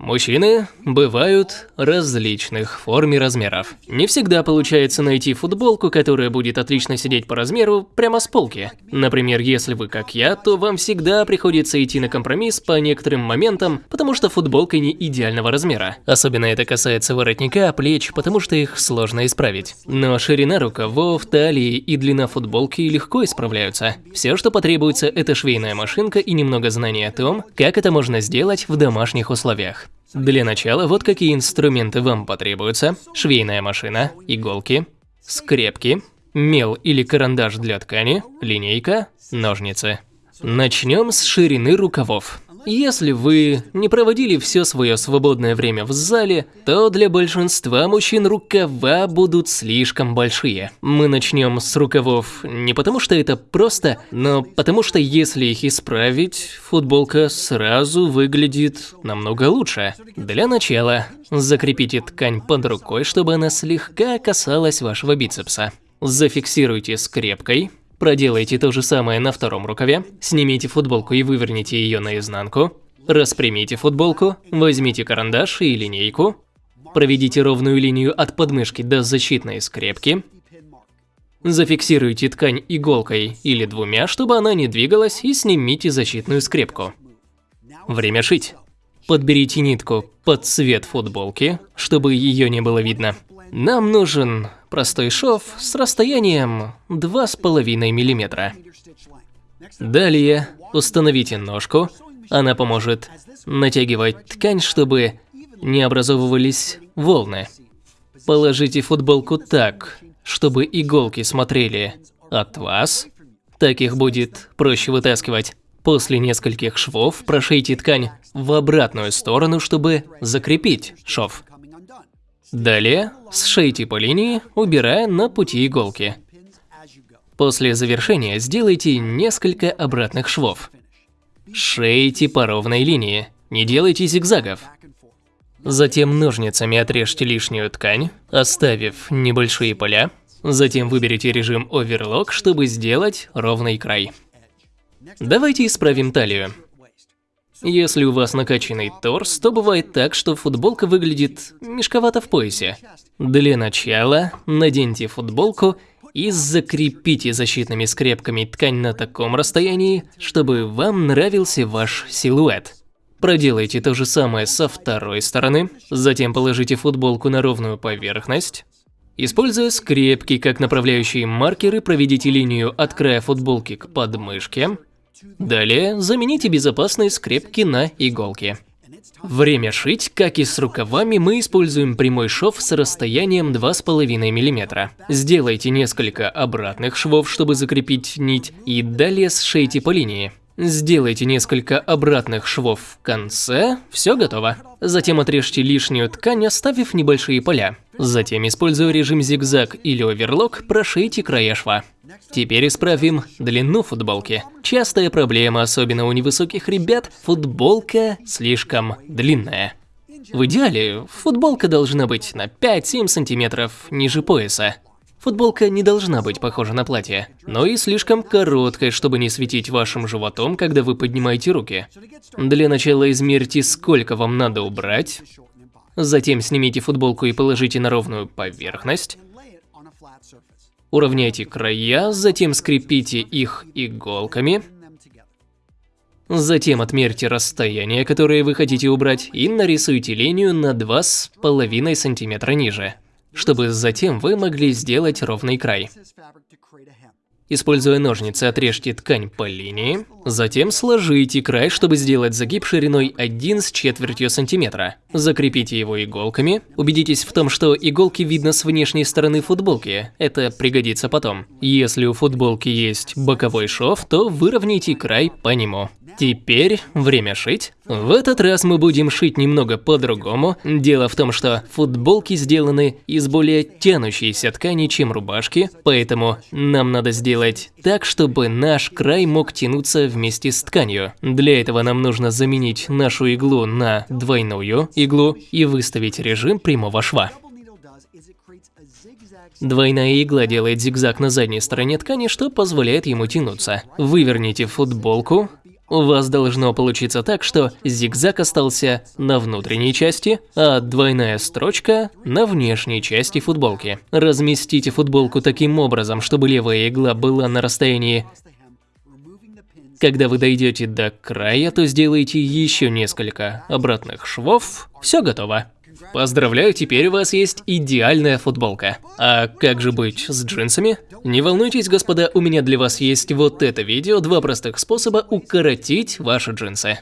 Мужчины бывают различных форм и размеров. Не всегда получается найти футболку, которая будет отлично сидеть по размеру прямо с полки. Например, если вы как я, то вам всегда приходится идти на компромисс по некоторым моментам, потому что футболка не идеального размера. Особенно это касается воротника, плеч, потому что их сложно исправить. Но ширина рукавов, талии и длина футболки легко исправляются. Все, что потребуется, это швейная машинка и немного знаний о том, как это можно сделать в домашних условиях. Для начала вот какие инструменты вам потребуются. Швейная машина, иголки, скрепки, мел или карандаш для ткани, линейка, ножницы. Начнем с ширины рукавов. Если вы не проводили все свое свободное время в зале, то для большинства мужчин рукава будут слишком большие. Мы начнем с рукавов не потому что это просто, но потому что если их исправить, футболка сразу выглядит намного лучше. Для начала закрепите ткань под рукой, чтобы она слегка касалась вашего бицепса. Зафиксируйте скрепкой, Проделайте то же самое на втором рукаве. Снимите футболку и выверните ее наизнанку. Распрямите футболку, возьмите карандаш и линейку. Проведите ровную линию от подмышки до защитной скрепки. Зафиксируйте ткань иголкой или двумя, чтобы она не двигалась, и снимите защитную скрепку. Время шить. Подберите нитку под цвет футболки, чтобы ее не было видно. Нам нужен простой шов с расстоянием 2,5 мм. Далее установите ножку, она поможет натягивать ткань, чтобы не образовывались волны. Положите футболку так, чтобы иголки смотрели от вас, так их будет проще вытаскивать. После нескольких швов прошейте ткань в обратную сторону, чтобы закрепить шов. Далее сшейте по линии, убирая на пути иголки. После завершения сделайте несколько обратных швов. Шейте по ровной линии, не делайте зигзагов. Затем ножницами отрежьте лишнюю ткань, оставив небольшие поля. Затем выберите режим оверлок, чтобы сделать ровный край. Давайте исправим талию. Если у вас накачанный торс, то бывает так, что футболка выглядит мешковато в поясе. Для начала наденьте футболку и закрепите защитными скрепками ткань на таком расстоянии, чтобы вам нравился ваш силуэт. Проделайте то же самое со второй стороны, затем положите футболку на ровную поверхность. Используя скрепки как направляющие маркеры, проведите линию от края футболки к подмышке. Далее замените безопасные скрепки на иголки. Время шить, как и с рукавами, мы используем прямой шов с расстоянием 2,5 мм. Сделайте несколько обратных швов, чтобы закрепить нить, и далее сшейте по линии. Сделайте несколько обратных швов в конце, все готово. Затем отрежьте лишнюю ткань, оставив небольшие поля. Затем, используя режим зигзаг или оверлок, прошейте края шва. Теперь исправим длину футболки. Частая проблема, особенно у невысоких ребят, футболка слишком длинная. В идеале, футболка должна быть на 5-7 сантиметров ниже пояса. Футболка не должна быть похожа на платье, но и слишком короткой, чтобы не светить вашим животом, когда вы поднимаете руки. Для начала измерьте, сколько вам надо убрать. Затем снимите футболку и положите на ровную поверхность. Уравняйте края, затем скрепите их иголками. Затем отмерьте расстояние, которое вы хотите убрать, и нарисуйте линию на 2,5 см ниже, чтобы затем вы могли сделать ровный край. Используя ножницы, отрежьте ткань по линии, затем сложите край, чтобы сделать загиб шириной 1 с четвертью сантиметра. Закрепите его иголками. Убедитесь в том, что иголки видно с внешней стороны футболки, это пригодится потом. Если у футболки есть боковой шов, то выровняйте край по нему. Теперь время шить. В этот раз мы будем шить немного по-другому. Дело в том, что футболки сделаны из более тянущейся ткани, чем рубашки, поэтому нам надо сделать так, чтобы наш край мог тянуться вместе с тканью. Для этого нам нужно заменить нашу иглу на двойную иглу и выставить режим прямого шва. Двойная игла делает зигзаг на задней стороне ткани, что позволяет ему тянуться. Выверните футболку, У вас должно получиться так, что зигзаг остался на внутренней части, а двойная строчка на внешней части футболки. Разместите футболку таким образом, чтобы левая игла была на расстоянии когда вы дойдете до края, то сделайте еще несколько обратных швов. Все готово. Поздравляю, теперь у вас есть идеальная футболка. А как же быть с джинсами? Не волнуйтесь, господа, у меня для вас есть вот это видео, два простых способа укоротить ваши джинсы.